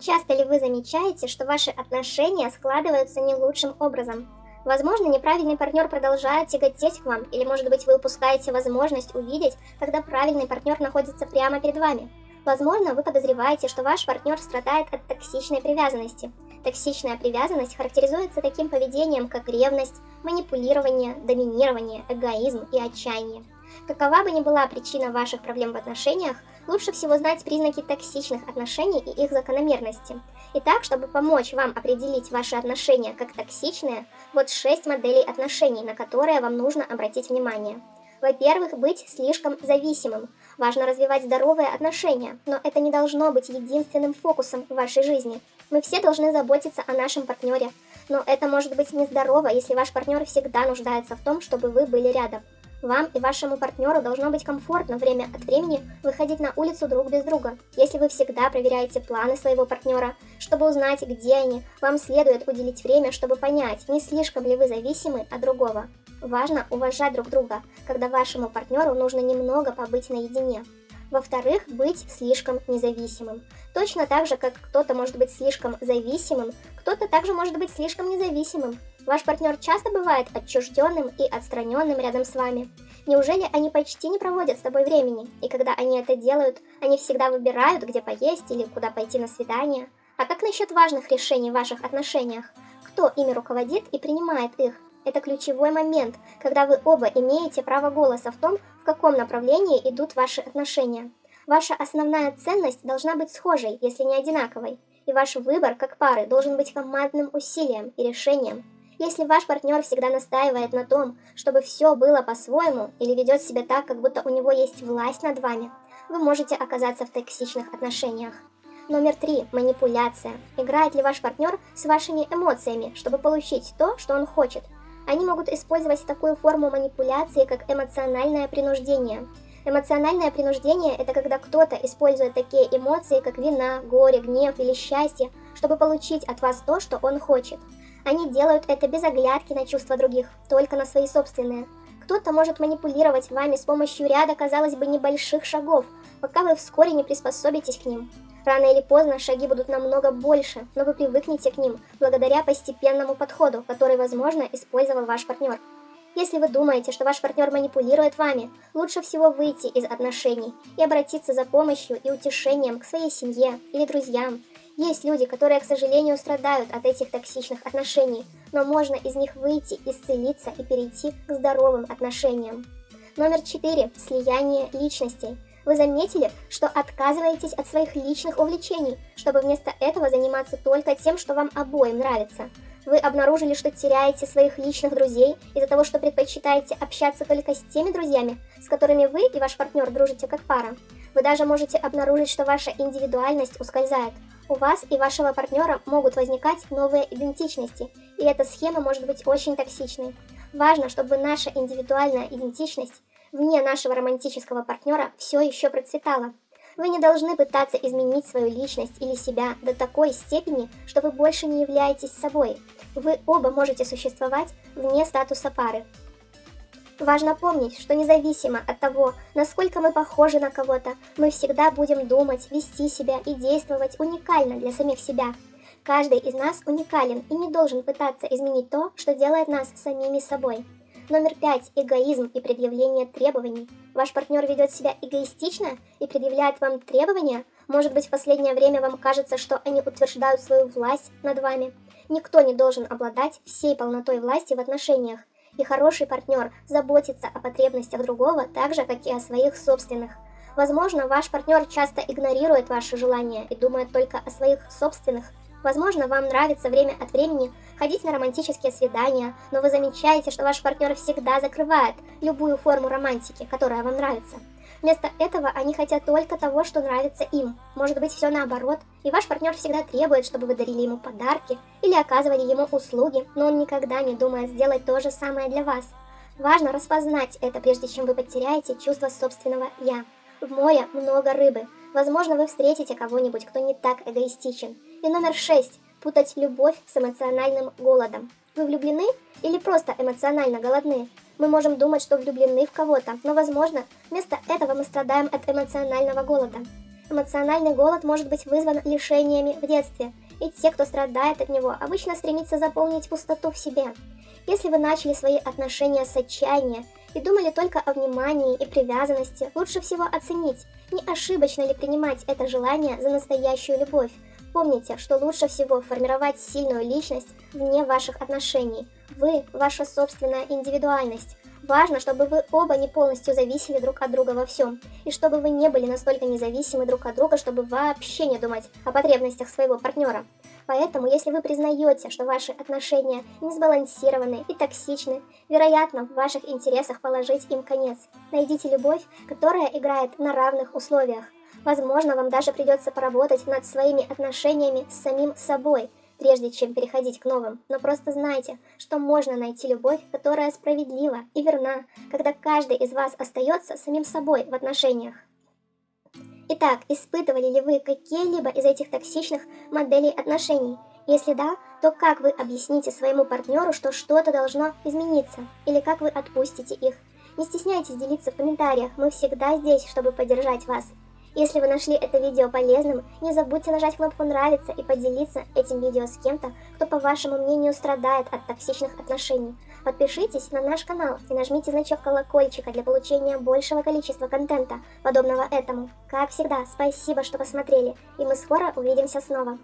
Часто ли вы замечаете, что ваши отношения складываются не лучшим образом? Возможно, неправильный партнер продолжает тяготеть к вам, или может быть вы упускаете возможность увидеть, когда правильный партнер находится прямо перед вами. Возможно, вы подозреваете, что ваш партнер страдает от токсичной привязанности. Токсичная привязанность характеризуется таким поведением, как ревность, манипулирование, доминирование, эгоизм и отчаяние. Какова бы ни была причина ваших проблем в отношениях, лучше всего знать признаки токсичных отношений и их закономерности. Итак, чтобы помочь вам определить ваши отношения как токсичные, вот 6 моделей отношений, на которые вам нужно обратить внимание. Во-первых, быть слишком зависимым. Важно развивать здоровые отношения, но это не должно быть единственным фокусом в вашей жизни. Мы все должны заботиться о нашем партнере, но это может быть нездорово, если ваш партнер всегда нуждается в том, чтобы вы были рядом. Вам и вашему партнеру должно быть комфортно время от времени выходить на улицу друг без друга. Если вы всегда проверяете планы своего партнера, чтобы узнать, где они, вам следует уделить время, чтобы понять, не слишком ли вы зависимы от другого. Важно уважать друг друга, когда вашему партнеру нужно немного побыть наедине. Во-вторых, быть слишком независимым. Точно так же, как кто-то может быть слишком зависимым, кто-то также может быть слишком независимым. Ваш партнер часто бывает отчужденным и отстраненным рядом с вами. Неужели они почти не проводят с тобой времени? И когда они это делают, они всегда выбирают, где поесть или куда пойти на свидание? А как насчет важных решений в ваших отношениях? Кто ими руководит и принимает их? Это ключевой момент, когда вы оба имеете право голоса в том, в каком направлении идут ваши отношения. Ваша основная ценность должна быть схожей, если не одинаковой, и ваш выбор как пары должен быть командным усилием и решением. Если ваш партнер всегда настаивает на том, чтобы все было по-своему, или ведет себя так, как будто у него есть власть над вами, вы можете оказаться в токсичных отношениях. Номер три. Манипуляция. Играет ли ваш партнер с вашими эмоциями, чтобы получить то, что он хочет? Они могут использовать такую форму манипуляции, как эмоциональное принуждение. Эмоциональное принуждение – это когда кто-то использует такие эмоции, как вина, горе, гнев или счастье, чтобы получить от вас то, что он хочет. Они делают это без оглядки на чувства других, только на свои собственные. Кто-то может манипулировать вами с помощью ряда, казалось бы, небольших шагов, пока вы вскоре не приспособитесь к ним. Рано или поздно шаги будут намного больше, но вы привыкнете к ним благодаря постепенному подходу, который, возможно, использовал ваш партнер. Если вы думаете, что ваш партнер манипулирует вами, лучше всего выйти из отношений и обратиться за помощью и утешением к своей семье или друзьям, есть люди, которые, к сожалению, страдают от этих токсичных отношений, но можно из них выйти, исцелиться и перейти к здоровым отношениям. Номер 4. Слияние личностей. Вы заметили, что отказываетесь от своих личных увлечений, чтобы вместо этого заниматься только тем, что вам обоим нравится. Вы обнаружили, что теряете своих личных друзей из-за того, что предпочитаете общаться только с теми друзьями, с которыми вы и ваш партнер дружите как пара. Вы даже можете обнаружить, что ваша индивидуальность ускользает, у вас и вашего партнера могут возникать новые идентичности, и эта схема может быть очень токсичной. Важно, чтобы наша индивидуальная идентичность вне нашего романтического партнера все еще процветала. Вы не должны пытаться изменить свою личность или себя до такой степени, что вы больше не являетесь собой. Вы оба можете существовать вне статуса пары. Важно помнить, что независимо от того, насколько мы похожи на кого-то, мы всегда будем думать, вести себя и действовать уникально для самих себя. Каждый из нас уникален и не должен пытаться изменить то, что делает нас самими собой. Номер пять. Эгоизм и предъявление требований. Ваш партнер ведет себя эгоистично и предъявляет вам требования? Может быть, в последнее время вам кажется, что они утверждают свою власть над вами? Никто не должен обладать всей полнотой власти в отношениях, и хороший партнер заботится о потребностях другого так же, как и о своих собственных. Возможно, ваш партнер часто игнорирует ваши желания и думает только о своих собственных. Возможно, вам нравится время от времени ходить на романтические свидания, но вы замечаете, что ваш партнер всегда закрывает любую форму романтики, которая вам нравится. Вместо этого они хотят только того, что нравится им. Может быть все наоборот, и ваш партнер всегда требует, чтобы вы дарили ему подарки или оказывали ему услуги, но он никогда не думает сделать то же самое для вас. Важно распознать это, прежде чем вы потеряете чувство собственного «я». В море много рыбы. Возможно, вы встретите кого-нибудь, кто не так эгоистичен. И номер шесть. Путать любовь с эмоциональным голодом. Вы влюблены или просто эмоционально голодны? Мы можем думать, что влюблены в кого-то, но, возможно, вместо этого мы страдаем от эмоционального голода. Эмоциональный голод может быть вызван лишениями в детстве, и те, кто страдает от него, обычно стремятся заполнить пустоту в себе. Если вы начали свои отношения с отчаяния и думали только о внимании и привязанности, лучше всего оценить, не ошибочно ли принимать это желание за настоящую любовь. Помните, что лучше всего формировать сильную личность вне ваших отношений. Вы – ваша собственная индивидуальность. Важно, чтобы вы оба не полностью зависели друг от друга во всем, и чтобы вы не были настолько независимы друг от друга, чтобы вообще не думать о потребностях своего партнера. Поэтому, если вы признаете, что ваши отношения не сбалансированы и токсичны, вероятно, в ваших интересах положить им конец. Найдите любовь, которая играет на равных условиях. Возможно, вам даже придется поработать над своими отношениями с самим собой, прежде чем переходить к новым. Но просто знайте, что можно найти любовь, которая справедлива и верна, когда каждый из вас остается самим собой в отношениях. Итак, испытывали ли вы какие-либо из этих токсичных моделей отношений? Если да, то как вы объясните своему партнеру, что что-то должно измениться? Или как вы отпустите их? Не стесняйтесь делиться в комментариях, мы всегда здесь, чтобы поддержать вас. Если вы нашли это видео полезным, не забудьте нажать кнопку «Нравится» и поделиться этим видео с кем-то, кто, по вашему мнению, страдает от токсичных отношений. Подпишитесь на наш канал и нажмите значок колокольчика для получения большего количества контента, подобного этому. Как всегда, спасибо, что посмотрели, и мы скоро увидимся снова.